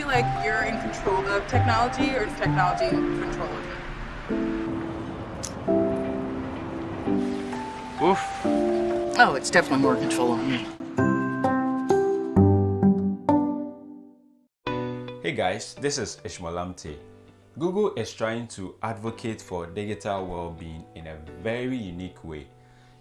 feel like you're in control of technology or is technology in control of you? Oof. Oh, it's definitely more control of me. Hey guys, this is Ishmael Google is trying to advocate for digital well-being in a very unique way.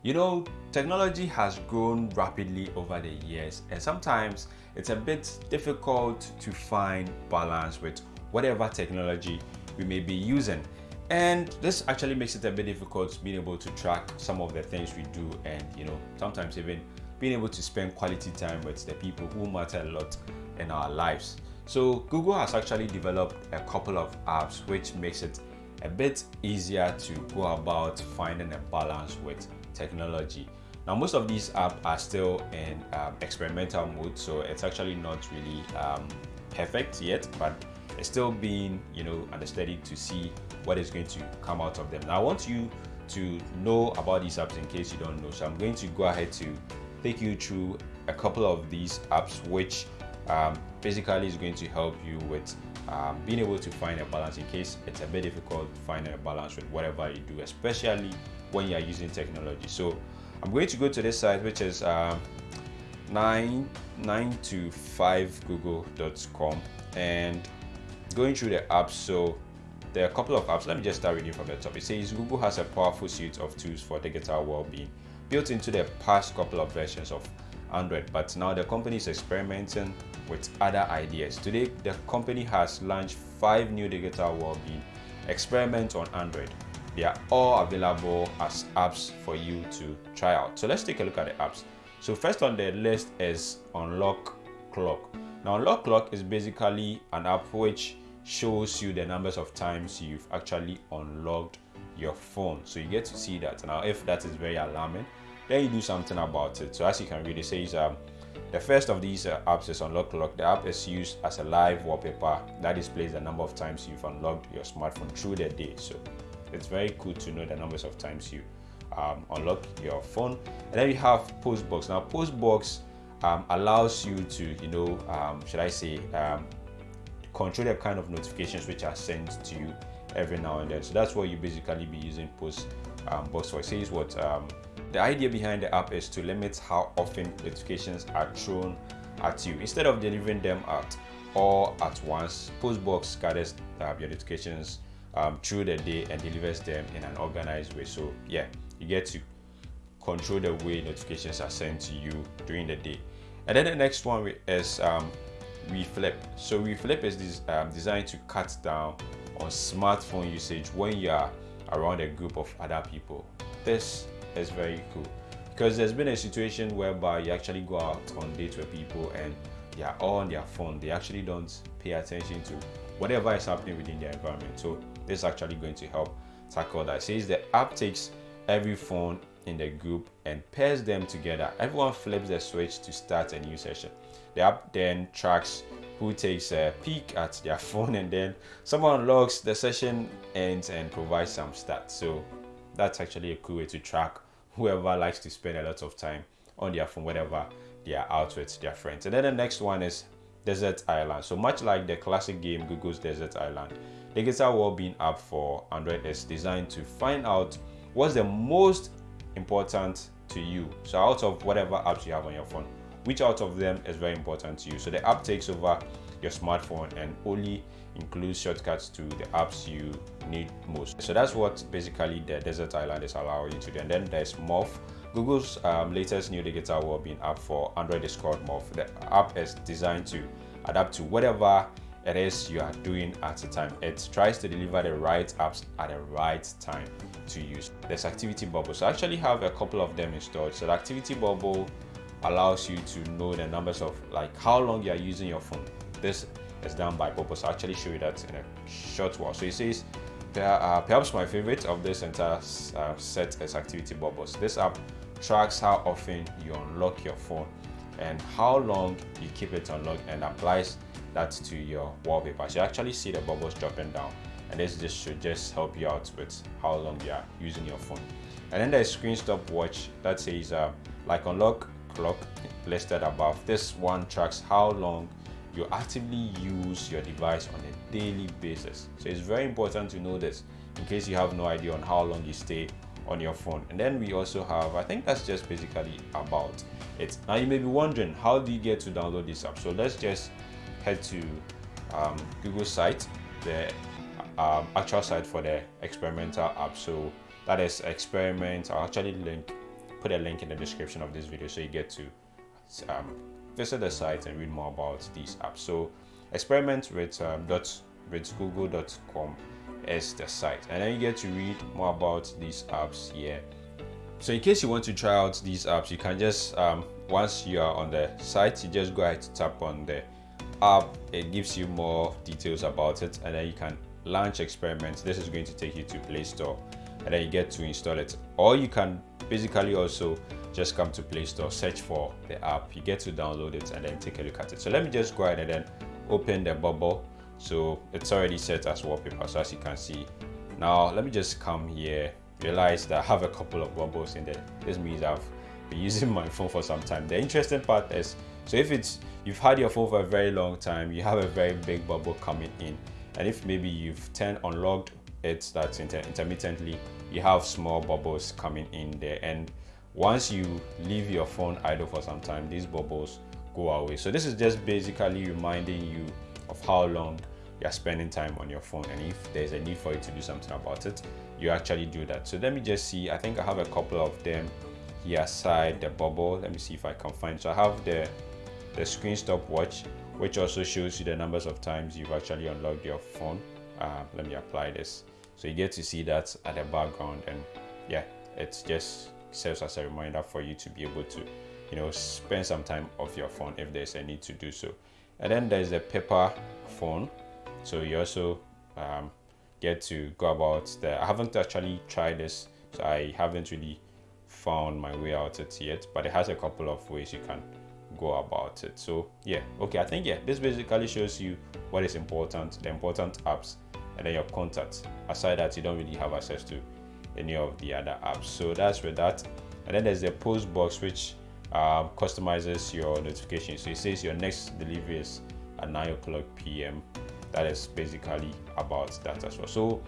You know, technology has grown rapidly over the years and sometimes it's a bit difficult to find balance with whatever technology we may be using. And this actually makes it a bit difficult being able to track some of the things we do and, you know, sometimes even being able to spend quality time with the people who matter a lot in our lives. So Google has actually developed a couple of apps which makes it a bit easier to go about finding a balance with technology. Now most of these apps are still in um, experimental mode so it's actually not really um, perfect yet but it's still being you know understudied to see what is going to come out of them. Now I want you to know about these apps in case you don't know so I'm going to go ahead to take you through a couple of these apps which um, basically is going to help you with um, being able to find a balance in case it's a bit difficult finding a balance with whatever you do especially when you're using technology so i'm going to go to this site which is um, 9to5google.com and going through the apps so there are a couple of apps let me just start reading from the top it says google has a powerful suite of tools for digital well-being built into the past couple of versions of android but now the company is experimenting with other ideas. Today, the company has launched five new digital well-being experiments on Android. They are all available as apps for you to try out. So let's take a look at the apps. So first on the list is Unlock Clock. Now Unlock Clock is basically an app which shows you the numbers of times you've actually unlocked your phone. So you get to see that. Now if that is very alarming, then you do something about it. So as you can read, it says um, the first of these uh, apps is Unlock Clock. The app is used as a live wallpaper that displays the number of times you've unlocked your smartphone through the day. So it's very cool to know the numbers of times you um, unlock your phone. And then you have Postbox. Now Postbox um, allows you to, you know, um, should I say, um, control the kind of notifications which are sent to you every now and then. So that's what you basically be using Postbox um, for. It says what um, the idea behind the app is to limit how often notifications are thrown at you. Instead of delivering them at all at once, Postbox gathers uh, your notifications um, through the day and delivers them in an organized way. So yeah, you get to control the way notifications are sent to you during the day. And then the next one is um, We Flip. So We Flip is this, um, designed to cut down on smartphone usage when you are around a group of other people. This is very cool because there's been a situation whereby you actually go out on dates with people and they are all on their phone they actually don't pay attention to whatever is happening within their environment so this is actually going to help tackle that. It says the app takes every phone in the group and pairs them together. Everyone flips the switch to start a new session. The app then tracks who takes a peek at their phone and then someone logs the session ends and provides some stats. So that's actually a cool way to track whoever likes to spend a lot of time on their phone whenever they are out with their friends. And then the next one is Desert Island. So much like the classic game Google's Desert Island, the Digital Wellbeing app for Android is designed to find out what's the most important to you. So out of whatever apps you have on your phone, which out of them is very important to you. So the app takes over your smartphone and only includes shortcuts to the apps you need most. So that's what basically the Desert Island is allowing you to do. And then there's Morph. Google's um, latest new digital wellbeing app for Android is called Morph. The app is designed to adapt to whatever it is you are doing at the time. It tries to deliver the right apps at the right time to use. There's Activity bubbles. I actually have a couple of them installed. So the Activity Bubble allows you to know the numbers of like how long you are using your phone. This is done by purpose. I'll actually show you that in a short while. So it says, uh, perhaps my favorite of this entire uh, set is Activity Bubbles. This app tracks how often you unlock your phone and how long you keep it unlocked and applies that to your wallpaper. So you actually see the bubbles dropping down and this just should just help you out with how long you are using your phone. And then there's screen stopwatch that says uh, like unlock clock listed above. This one tracks how long you actively use your device on a daily basis. So it's very important to know this in case you have no idea on how long you stay on your phone. And then we also have, I think that's just basically about it. Now you may be wondering, how do you get to download this app? So let's just head to um, Google site, the um, actual site for the experimental app. So that is experiment. I'll actually link, put a link in the description of this video so you get to um, visit the site and read more about these apps. So experiment with um, dot with google.com is the site. And then you get to read more about these apps here. So in case you want to try out these apps you can just um, once you are on the site you just go ahead to tap on the app. It gives you more details about it and then you can launch experiments. This is going to take you to play store and then you get to install it. Or you can basically also just come to play store search for the app. You get to download it and then take a look at it. So let me just go ahead and then open the bubble so it's already set as wallpaper so as you can see. Now let me just come here realize that i have a couple of bubbles in there. This means i've been using my phone for some time. The interesting part is so if it's you've had your phone for a very long time you have a very big bubble coming in. And if maybe you've turned unlocked it that's inter intermittently you have small bubbles coming in there. And once you leave your phone idle for some time these bubbles go away. So this is just basically reminding you of how long you're spending time on your phone and if there's a need for you to do something about it you actually do that. So let me just see i think i have a couple of them here aside the bubble. Let me see if i can find. So i have the the screen stopwatch which also shows you the numbers of times you've actually unlocked your phone. Uh, let me apply this. So you get to see that at the background and yeah it just serves as a reminder for you to be able to you know spend some time off your phone if there's a need to do so and then there's the paper phone. So you also um, get to go about the i haven't actually tried this so i haven't really found my way out it yet but it has a couple of ways you can go about it. So yeah okay i think yeah this basically shows you what is important the important apps and then your contacts. Aside that you don't really have access to any of the other apps. So that's with that. And then there's the post box which um, customizes your notification. So it says your next delivery is at 9 o'clock p.m that is basically about that as well. So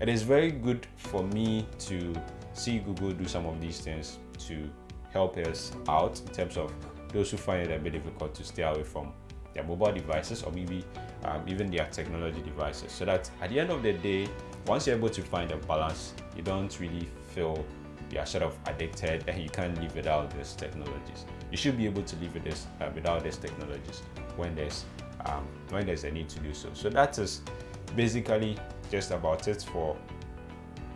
it is very good for me to see google do some of these things to help us out in terms of those who find it a bit difficult to stay away from their mobile devices or maybe um, even their technology devices. So that at the end of the day once you're able to find a balance you don't really feel you are sort of addicted and you can't live without these technologies. You should be able to live with this uh, without these technologies when there's um, when there's a need to do so. So that is basically just about it for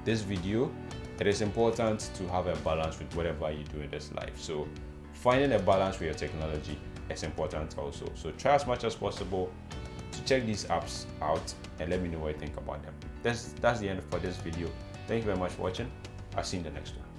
this video. It is important to have a balance with whatever you do in this life. So finding a balance with your technology is important also. So try as much as possible to check these apps out and let me know what you think about them. That's that's the end for this video. Thank you very much for watching i'll see you in the next one